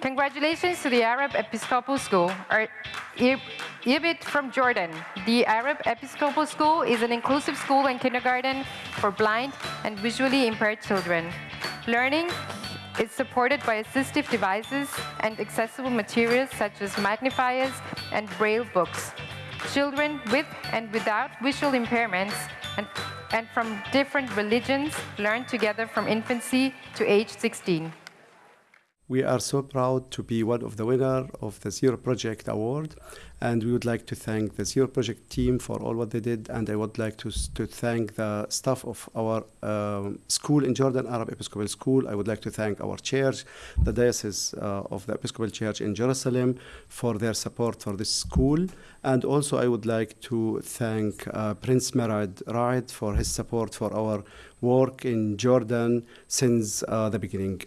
Congratulations to the Arab Episcopal School, or IEBT from Jordan. The Arab Episcopal School is an inclusive school and kindergarten for blind and visually impaired children. Learning is supported by assistive devices and accessible materials such as magnifiers and braille books. Children with and without visual impairments and, and from different religions learn together from infancy to age 16. We are so proud to be one of the winners of the Zero Project Award, and we would like to thank the Zero Project team for all what they did, and I would like to, to thank the staff of our um, school in Jordan, Arab Episcopal School. I would like to thank our church, the Diocese uh, of the Episcopal Church in Jerusalem, for their support for this school, and also I would like to thank uh, Prince Mired Raad for his support for our work in Jordan since uh, the beginning.